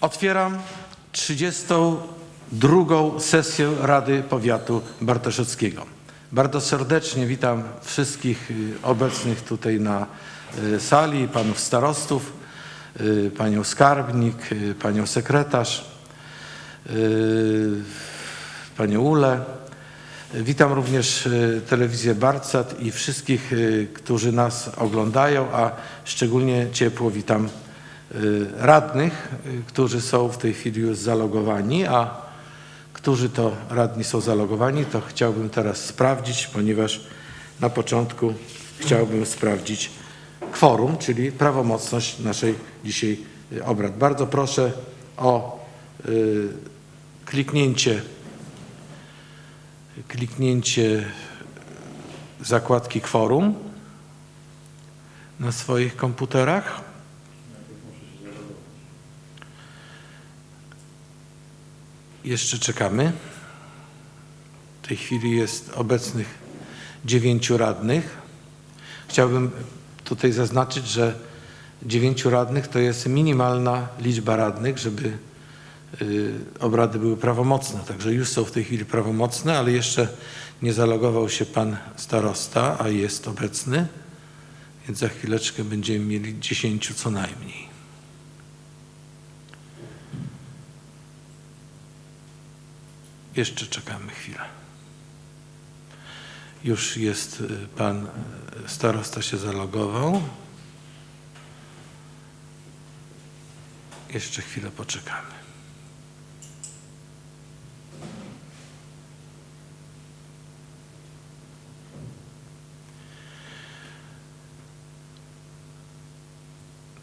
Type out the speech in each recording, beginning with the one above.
Otwieram 32. sesję Rady Powiatu Bartoszewskiego. Bardzo serdecznie witam wszystkich y, obecnych tutaj na y, sali, panów starostów, y, panią skarbnik, panią sekretarz, panią Ulę. Witam również telewizję Barcat i wszystkich, którzy nas oglądają, a szczególnie ciepło witam radnych, y, którzy są w tej chwili już zalogowani, a którzy to radni są zalogowani, to chciałbym teraz sprawdzić, ponieważ na początku chciałbym sprawdzić kworum, czyli prawomocność naszej dzisiaj y, obrad. Bardzo proszę o y, kliknięcie kliknięcie zakładki kworum na swoich komputerach. Jeszcze czekamy. W tej chwili jest obecnych dziewięciu radnych. Chciałbym tutaj zaznaczyć, że dziewięciu radnych to jest minimalna liczba radnych, żeby y, obrady były prawomocne. Także już są w tej chwili prawomocne, ale jeszcze nie zalogował się pan starosta, a jest obecny, więc za chwileczkę będziemy mieli dziesięciu co najmniej. Jeszcze czekamy chwilę. Już jest y, pan y, starosta się zalogował. Jeszcze chwilę poczekamy.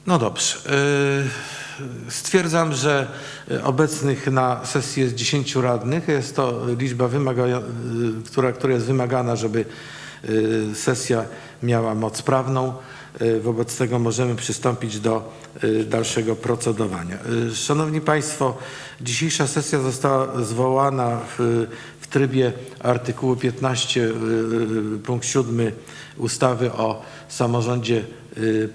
No dobrze. Y, Stwierdzam, że obecnych na sesji jest 10 radnych. Jest to liczba, y, która, która jest wymagana, żeby y, sesja miała moc prawną. Wobec tego możemy przystąpić do dalszego procedowania. Szanowni Państwo, dzisiejsza sesja została zwołana w, w trybie artykułu 15 y, y, punkt 7 ustawy o samorządzie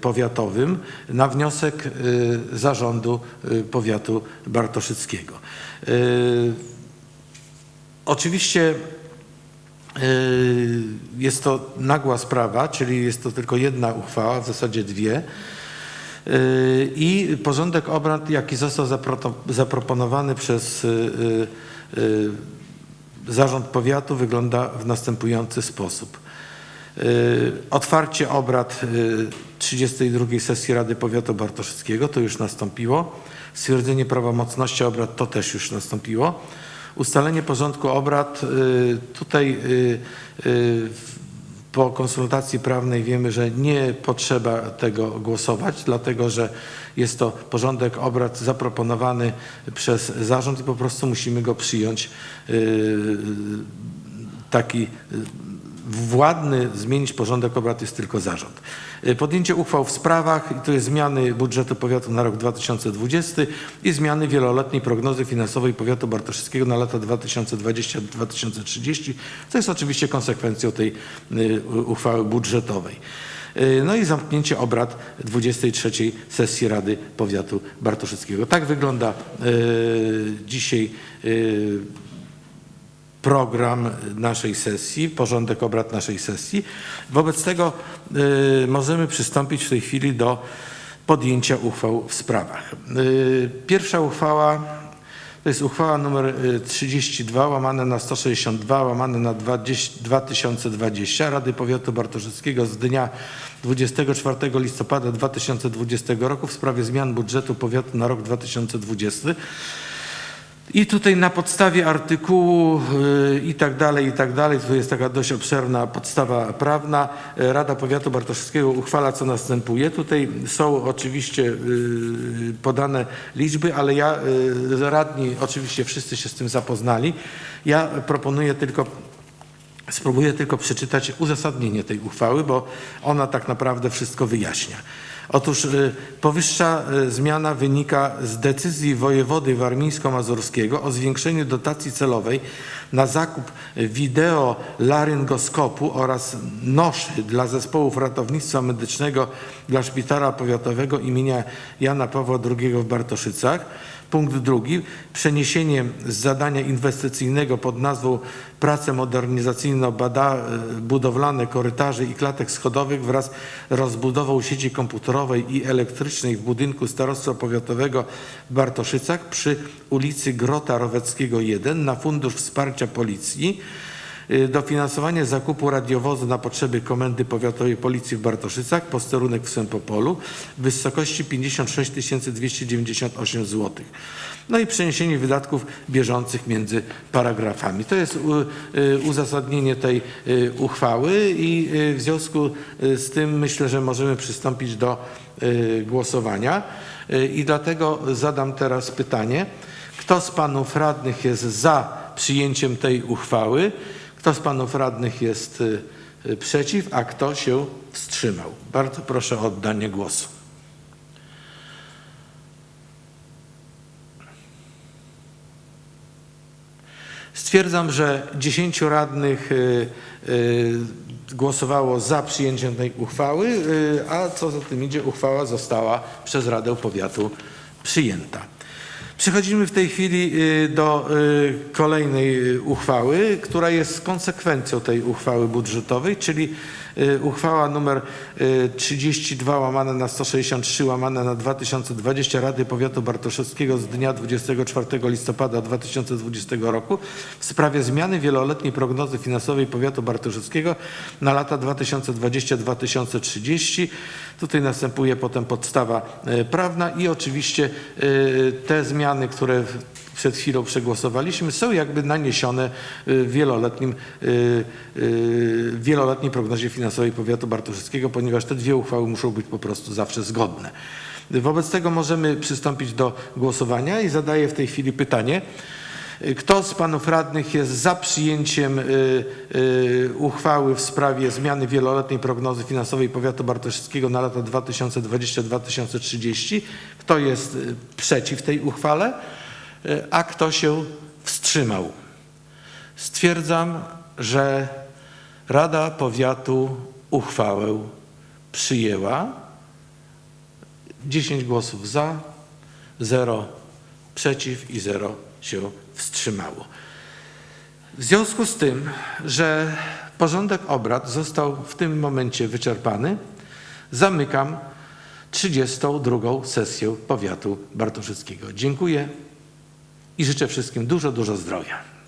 powiatowym na wniosek y, zarządu y, powiatu bartoszyckiego. Y, Oczywiście y, jest to nagła sprawa, czyli jest to tylko jedna uchwała, w zasadzie dwie. Y, I porządek obrad, jaki został zapro- zaproponowany przez y, y, y, zarząd powiatu wygląda w następujący sposób. Y, Otwarcie obrad y, 32 sesji Rady Powiatu Bartoszyckiego, to już nastąpiło. Stwierdzenie prawomocności obrad to też już nastąpiło. Ustalenie porządku obrad, y, tutaj y, y, po konsultacji prawnej wiemy, że nie potrzeba tego głosować, dlatego że jest to porządek obrad zaproponowany przez zarząd i po prostu musimy go przyjąć y, taki y, władny zmienić porządek obrad jest tylko zarząd. Y, Podjęcie uchwał w sprawach, to jest zmiany budżetu powiatu na rok 2020 i zmiany wieloletniej prognozy finansowej powiatu bartoszewskiego na lata 2020-2030, co jest oczywiście konsekwencją tej y, uchwały budżetowej. Y, No i zamknięcie obrad 23 sesji Rady Powiatu Bartoszewskiego. Tak wygląda dzisiaj program naszej sesji, porządek obrad naszej sesji. Wobec tego y, możemy przystąpić w tej chwili do podjęcia uchwał w sprawach. Y, Pierwsza uchwała to jest uchwała y, 32 łamane na 162 łamane na 20, 2020 Rady Powiatu Bartoszewskiego z dnia 24 listopada 2020 roku w sprawie zmian budżetu powiatu na rok 2020. I tutaj na podstawie artykułu y, i tak dalej, i tak dalej, tu jest taka dość obszerna podstawa prawna, y, Rada Powiatu Bartoszewskiego uchwala co następuje. Tutaj są oczywiście y, podane liczby, ale ja, radni oczywiście wszyscy się z tym zapoznali. Ja proponuję tylko Spróbuję tylko przeczytać uzasadnienie tej uchwały, bo ona tak naprawdę wszystko wyjaśnia. Otóż y, powyższa y, zmiana wynika z decyzji wojewody warmińsko-mazurskiego o zwiększeniu dotacji celowej na zakup wideo laryngoskopu oraz noszy dla zespołów ratownictwa medycznego dla szpitala powiatowego imienia Jana Pawła II w Bartoszycach. Punkt drugi, przeniesienie z zadania inwestycyjnego pod nazwą prace modernizacyjno-budowlane korytarzy i klatek schodowych wraz z rozbudową sieci komputerowej i elektrycznej w budynku Starostwa Powiatowego w Bartoszycach przy ulicy Grota Roweckiego 1 na Fundusz Wsparcia Policji. Y, Dofinansowanie zakupu radiowozu na potrzeby Komendy Powiatowej Policji w Bartoszycach, posterunek w Sępopolu w wysokości 56 298 zł. No i przeniesienie wydatków bieżących między paragrafami. To jest y, uzasadnienie tej y, uchwały i w związku z tym myślę, że możemy przystąpić do głosowania. I dlatego zadam teraz pytanie. Kto z panów radnych jest za przyjęciem tej uchwały? Kto z panów radnych jest y, y, przeciw, a kto się wstrzymał? Bardzo proszę o oddanie głosu. Stwierdzam, że 10 radnych y, głosowało za przyjęciem tej uchwały, a co za tym idzie, uchwała została przez Radę Powiatu przyjęta. Przechodzimy w tej chwili y, do y, kolejnej y, uchwały, która jest konsekwencją tej uchwały budżetowej, czyli uchwała numer y, 32 łamane na 163 łamane na 2020 Rady Powiatu Bartoszewskiego z dnia 24 listopada 2020 roku w sprawie zmiany wieloletniej prognozy finansowej Powiatu Bartoszewskiego na lata 2020-2030. Tutaj następuje potem podstawa e, prawna i oczywiście te zmiany, które przed chwilą przegłosowaliśmy, są jakby naniesione e, w wieloletnim, e, e, w wieloletniej prognozie finansowej powiatu bartoszewskiego, ponieważ te dwie uchwały muszą być po prostu zawsze zgodne. Wobec tego możemy przystąpić do głosowania i zadaję w tej chwili pytanie. Kto z panów radnych jest za przyjęciem y, y, uchwały w sprawie zmiany wieloletniej prognozy finansowej powiatu bartoszewskiego na lata 2020-2030? Kto jest y, przeciw tej uchwale? Y, A kto się wstrzymał? Stwierdzam, że Rada Powiatu uchwałę przyjęła. 10 głosów za, 0 przeciw i 0 się wstrzymało. W związku z tym, że porządek obrad został w tym momencie wyczerpany, zamykam 32. sesję powiatu bartoszyckiego. Dziękuję i życzę wszystkim dużo, dużo zdrowia.